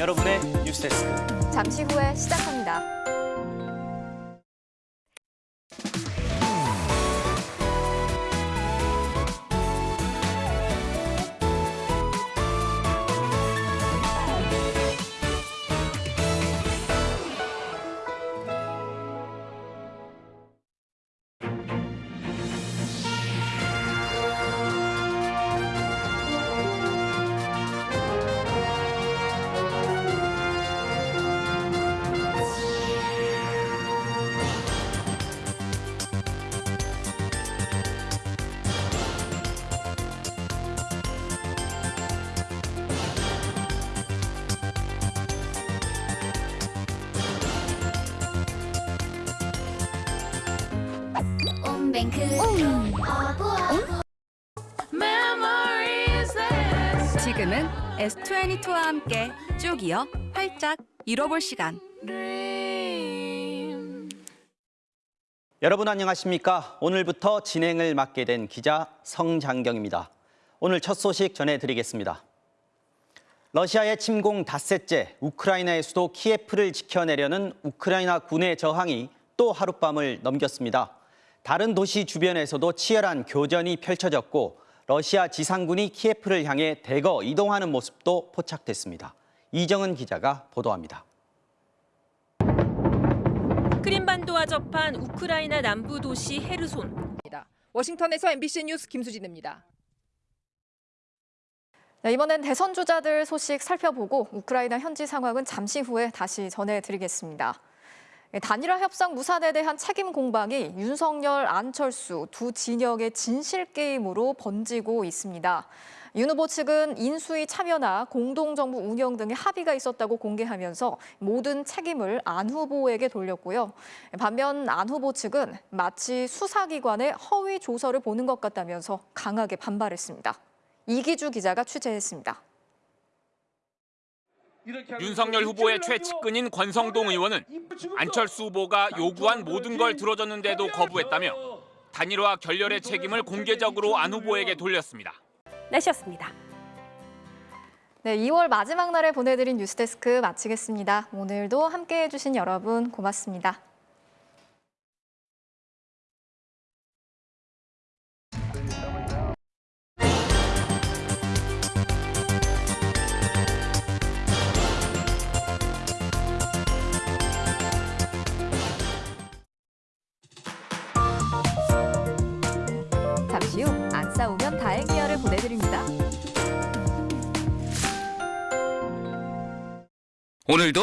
여러분의 뉴스데스크. 잠시 후에 시작합니다. 어부어 지금은 S22와 함께 쭉 이어 활짝 잃어볼 시간. 여러분 안녕하십니까? 오늘부터 진행을 맡게 된 기자 성장경입니다. 오늘 첫 소식 전해드리겠습니다. 러시아의 침공 닷새째 우크라이나의 수도 키예프를 지켜내려는 우크라이나 군의 저항이 또 하룻밤을 넘겼습니다. 다른 도시 주변에서도 치열한 교전이 펼쳐졌고 러시아 지상군이 키예프를 향해 대거 이동하는 모습도 포착됐습니다. 이정은 기자가 보도합니다. 크림반도와 접한 우크라이나 남부 도시 헤르손. 입니다. 워싱턴에서 MBC 뉴스 김수진입니다. 네, 이번엔 대선 주자들 소식 살펴보고 우크라이나 현지 상황은 잠시 후에 다시 전해드리겠습니다. 네, 단일화 협상 무산에 대한 책임 공방이 윤석열, 안철수 두 진영의 진실 게임으로 번지고 있습니다. 윤 후보 측은 인수위 참여나 공동정부 운영 등의 합의가 있었다고 공개하면서 모든 책임을 안 후보에게 돌렸고요. 반면 안 후보 측은 마치 수사기관의 허위 조서를 보는 것 같다면서 강하게 반발했습니다. 이기주 기자가 취재했습니다. 윤석열 후보의 최측근인 권성동 의원은 안철수 후보가 요구한 모든 걸 들어줬는데도 거부했다며 단일화 결렬의 책임을 공개적으로 안 후보에게 돌렸습니다. 날씨였습니다. 네, 2월 마지막 날에 보내드린 뉴스데스크 마치겠습니다. 오늘도 함께해 주신 여러분 고맙습니다. 후안 싸우면 다행이야를 보내드립니다. 오늘도